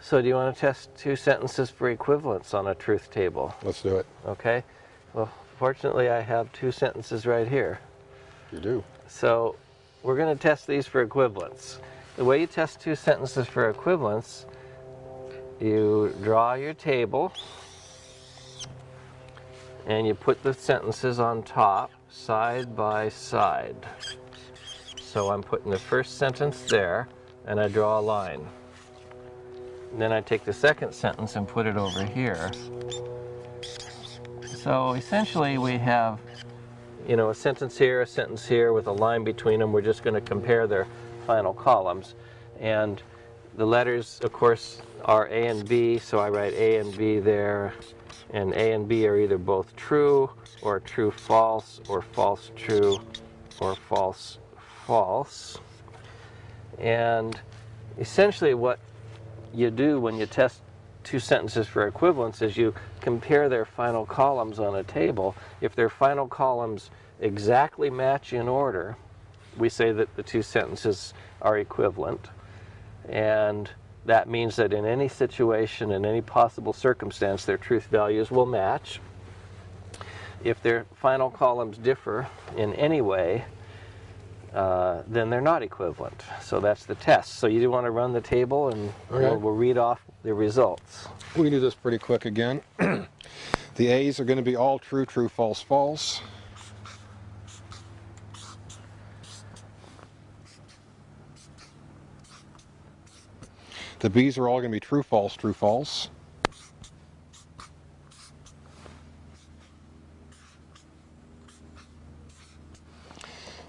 So do you want to test two sentences for equivalence on a truth table? Let's do it. Okay. Well, fortunately, I have two sentences right here. You do. So we're going to test these for equivalence. The way you test two sentences for equivalence, you draw your table and you put the sentences on top side by side. So I'm putting the first sentence there and I draw a line. And then I take the second sentence and put it over here. So essentially we have you know, a sentence here, a sentence here with a line between them. We're just going to compare their final columns. And the letters, of course, are A and B, so I write A and B there. And A and B are either both true, or true false, or false true, or false false. And essentially what you do when you test two sentences for equivalence is you compare their final columns on a table. If their final columns exactly match in order, we say that the two sentences are equivalent. And that means that in any situation, in any possible circumstance, their truth values will match. If their final columns differ in any way, uh, then they're not equivalent. So that's the test. So you do want to run the table and Okay. we'll, we'll read off the results. We can do this pretty quick again. the A's are going to be all true, true, false, false. The B's are all going to be true, false, true, false.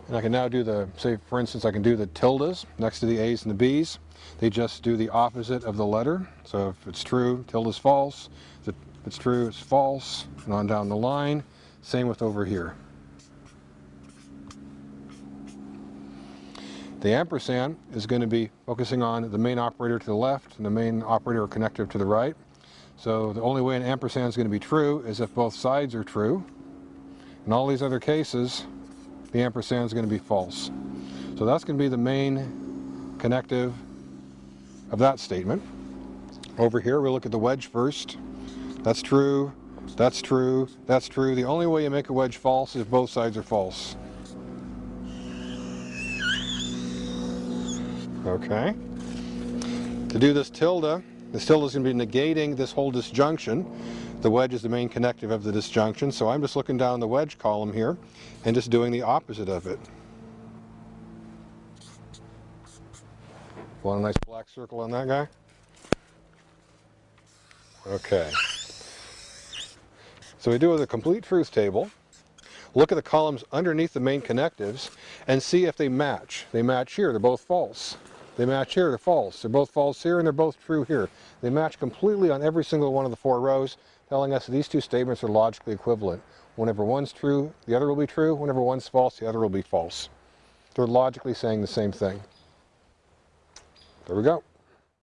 And I can now do the, say for instance, I can do the tildes next to the A's and the B's. They just do the opposite of the letter. So if it's true, tilde is false. If it's true, it's false. And on down the line. Same with over here. The ampersand is going to be focusing on the main operator to the left and the main operator or connective to the right. So the only way an ampersand is going to be true is if both sides are true. In all these other cases, the ampersand is going to be false. So that's going to be the main connective of that statement. Over here, we look at the wedge first. That's true, that's true, that's true. The only way you make a wedge false is if both sides are false. Okay. To do this tilde, this tilde is going to be negating this whole disjunction. The wedge is the main connective of the disjunction, so I'm just looking down the wedge column here and just doing the opposite of it. Want a nice black circle on that guy? Okay. So we do a complete truth table. Look at the columns underneath the main connectives and see if they match. They match here, they're both false. They match here, they're false. They're both false here and they're both true here. They match completely on every single one of the four rows, telling us that these two statements are logically equivalent. Whenever one's true, the other will be true. Whenever one's false, the other will be false. They're logically saying the same thing. There we go.